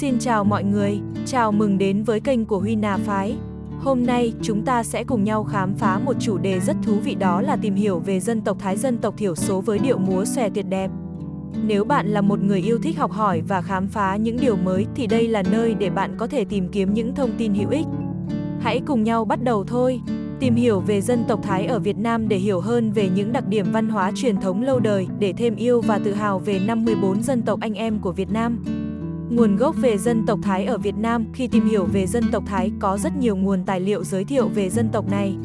Xin chào mọi người, chào mừng đến với kênh của Huy Nà Phái. Hôm nay, chúng ta sẽ cùng nhau khám phá một chủ đề rất thú vị đó là tìm hiểu về dân tộc Thái dân tộc thiểu số với điệu múa xòe tuyệt đẹp. Nếu bạn là một người yêu thích học hỏi và khám phá những điều mới thì đây là nơi để bạn có thể tìm kiếm những thông tin hữu ích. Hãy cùng nhau bắt đầu thôi. Tìm hiểu về dân tộc Thái ở Việt Nam để hiểu hơn về những đặc điểm văn hóa truyền thống lâu đời, để thêm yêu và tự hào về năm 14 dân tộc anh em của Việt Nam. Nguồn gốc về dân tộc Thái ở Việt Nam Khi tìm hiểu về dân tộc Thái có rất nhiều nguồn tài liệu giới thiệu về dân tộc này.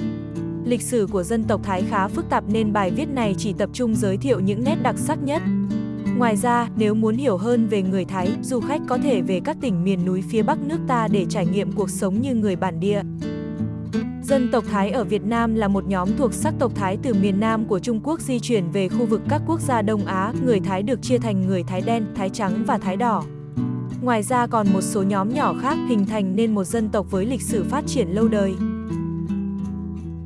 Lịch sử của dân tộc Thái khá phức tạp nên bài viết này chỉ tập trung giới thiệu những nét đặc sắc nhất. Ngoài ra, nếu muốn hiểu hơn về người Thái, du khách có thể về các tỉnh miền núi phía Bắc nước ta để trải nghiệm cuộc sống như người bản địa. Dân tộc Thái ở Việt Nam là một nhóm thuộc sắc tộc Thái từ miền Nam của Trung Quốc di chuyển về khu vực các quốc gia Đông Á. Người Thái được chia thành người Thái đen, Thái trắng và Thái đỏ. Ngoài ra còn một số nhóm nhỏ khác hình thành nên một dân tộc với lịch sử phát triển lâu đời.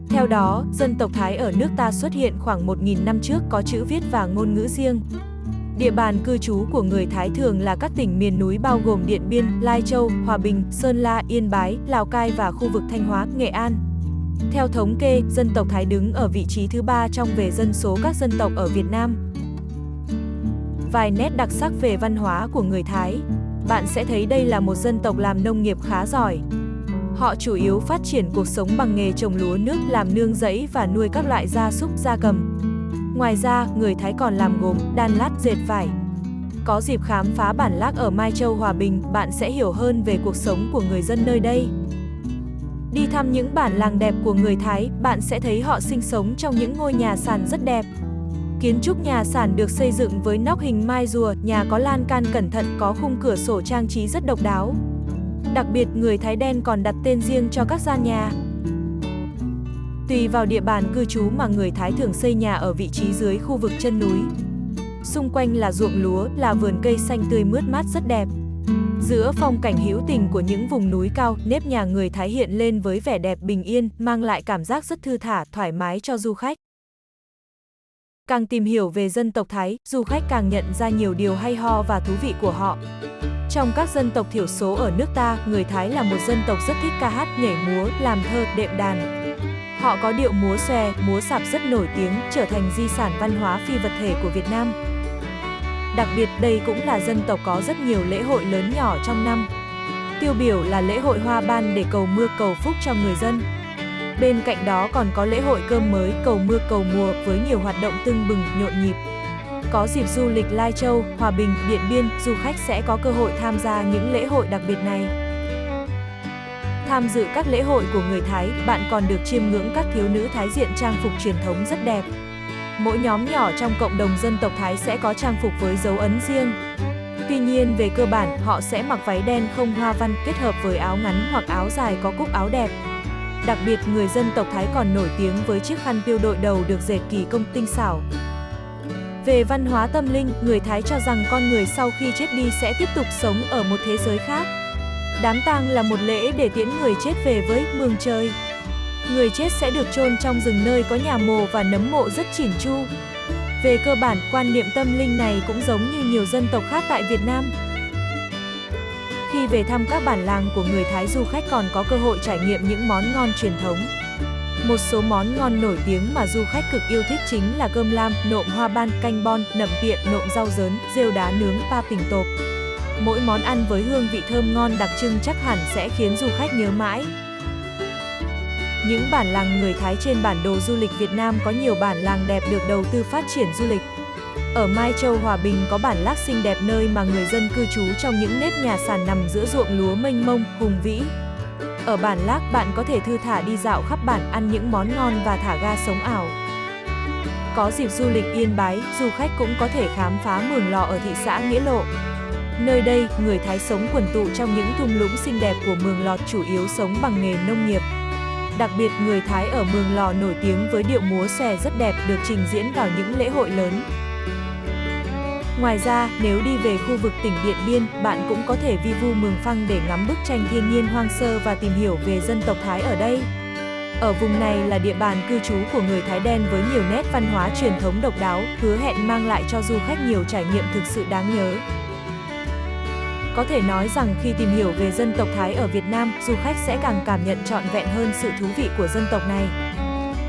Theo đó, dân tộc Thái ở nước ta xuất hiện khoảng 1.000 năm trước có chữ viết và ngôn ngữ riêng. Địa bàn cư trú của người Thái thường là các tỉnh miền núi bao gồm Điện Biên, Lai Châu, Hòa Bình, Sơn La, Yên Bái, Lào Cai và khu vực Thanh Hóa, Nghệ An. Theo thống kê, dân tộc Thái đứng ở vị trí thứ ba trong về dân số các dân tộc ở Việt Nam. Vài nét đặc sắc về văn hóa của người Thái bạn sẽ thấy đây là một dân tộc làm nông nghiệp khá giỏi. Họ chủ yếu phát triển cuộc sống bằng nghề trồng lúa nước, làm nương rẫy và nuôi các loại gia súc, gia cầm. Ngoài ra, người Thái còn làm gốm, đan lát, dệt vải. Có dịp khám phá bản lác ở Mai Châu, Hòa Bình, bạn sẽ hiểu hơn về cuộc sống của người dân nơi đây. Đi thăm những bản làng đẹp của người Thái, bạn sẽ thấy họ sinh sống trong những ngôi nhà sàn rất đẹp. Kiến trúc nhà sàn được xây dựng với nóc hình mai rùa, nhà có lan can cẩn thận, có khung cửa sổ trang trí rất độc đáo. Đặc biệt, người Thái đen còn đặt tên riêng cho các gian nhà. Tùy vào địa bàn cư trú mà người Thái thường xây nhà ở vị trí dưới khu vực chân núi. Xung quanh là ruộng lúa, là vườn cây xanh tươi mướt mát rất đẹp. Giữa phong cảnh hữu tình của những vùng núi cao, nếp nhà người Thái hiện lên với vẻ đẹp bình yên, mang lại cảm giác rất thư thả, thoải mái cho du khách. Càng tìm hiểu về dân tộc Thái, du khách càng nhận ra nhiều điều hay ho và thú vị của họ. Trong các dân tộc thiểu số ở nước ta, người Thái là một dân tộc rất thích ca hát, nhảy múa, làm thơ, đệm đàn. Họ có điệu múa xòe, múa sạp rất nổi tiếng, trở thành di sản văn hóa phi vật thể của Việt Nam. Đặc biệt, đây cũng là dân tộc có rất nhiều lễ hội lớn nhỏ trong năm. Tiêu biểu là lễ hội hoa ban để cầu mưa cầu phúc cho người dân. Bên cạnh đó còn có lễ hội cơm mới, cầu mưa cầu mùa với nhiều hoạt động tưng bừng, nhộn nhịp. Có dịp du lịch Lai Châu, Hòa Bình, Điện Biên, du khách sẽ có cơ hội tham gia những lễ hội đặc biệt này. Tham dự các lễ hội của người Thái, bạn còn được chiêm ngưỡng các thiếu nữ Thái diện trang phục truyền thống rất đẹp. Mỗi nhóm nhỏ trong cộng đồng dân tộc Thái sẽ có trang phục với dấu ấn riêng. Tuy nhiên về cơ bản, họ sẽ mặc váy đen không hoa văn kết hợp với áo ngắn hoặc áo dài có cúc áo đẹp. Đặc biệt, người dân tộc Thái còn nổi tiếng với chiếc khăn piêu đội đầu được dệt kỳ công tinh xảo. Về văn hóa tâm linh, người Thái cho rằng con người sau khi chết đi sẽ tiếp tục sống ở một thế giới khác. Đám tang là một lễ để tiễn người chết về với mường trời. Người chết sẽ được chôn trong rừng nơi có nhà mồ và nấm mộ rất chỉn chu. Về cơ bản, quan niệm tâm linh này cũng giống như nhiều dân tộc khác tại Việt Nam. Khi về thăm các bản làng của người Thái du khách còn có cơ hội trải nghiệm những món ngon truyền thống. Một số món ngon nổi tiếng mà du khách cực yêu thích chính là cơm lam, nộm hoa ban, canh bon, nậm tiện, nộm rau dớn, rêu đá nướng, pa pình tộp. Mỗi món ăn với hương vị thơm ngon đặc trưng chắc hẳn sẽ khiến du khách nhớ mãi. Những bản làng người Thái trên bản đồ du lịch Việt Nam có nhiều bản làng đẹp được đầu tư phát triển du lịch. Ở Mai Châu Hòa Bình có bản lác xinh đẹp nơi mà người dân cư trú trong những nếp nhà sàn nằm giữa ruộng lúa mênh mông, hùng vĩ. Ở bản lác bạn có thể thư thả đi dạo khắp bản ăn những món ngon và thả ga sống ảo. Có dịp du lịch Yên Bái, du khách cũng có thể khám phá mường lò ở thị xã Nghĩa Lộ. Nơi đây, người Thái sống quần tụ trong những thung lũng xinh đẹp của mường lọt chủ yếu sống bằng nghề nông nghiệp. Đặc biệt, người Thái ở mường lò nổi tiếng với điệu múa xòe rất đẹp được trình diễn vào những lễ hội lớn. Ngoài ra, nếu đi về khu vực tỉnh Điện Biên, bạn cũng có thể vi vu Mường Phăng để ngắm bức tranh thiên nhiên hoang sơ và tìm hiểu về dân tộc Thái ở đây. Ở vùng này là địa bàn cư trú của người Thái đen với nhiều nét văn hóa truyền thống độc đáo, hứa hẹn mang lại cho du khách nhiều trải nghiệm thực sự đáng nhớ. Có thể nói rằng khi tìm hiểu về dân tộc Thái ở Việt Nam, du khách sẽ càng cảm nhận trọn vẹn hơn sự thú vị của dân tộc này.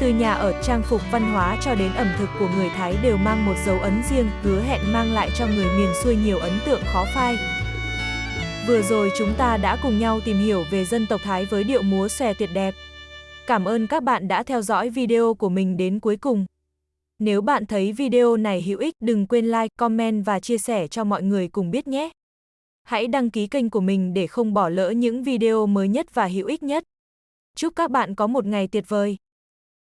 Từ nhà ở, trang phục văn hóa cho đến ẩm thực của người Thái đều mang một dấu ấn riêng, hứa hẹn mang lại cho người miền xuôi nhiều ấn tượng khó phai. Vừa rồi chúng ta đã cùng nhau tìm hiểu về dân tộc Thái với điệu múa xòe tuyệt đẹp. Cảm ơn các bạn đã theo dõi video của mình đến cuối cùng. Nếu bạn thấy video này hữu ích, đừng quên like, comment và chia sẻ cho mọi người cùng biết nhé. Hãy đăng ký kênh của mình để không bỏ lỡ những video mới nhất và hữu ích nhất. Chúc các bạn có một ngày tuyệt vời.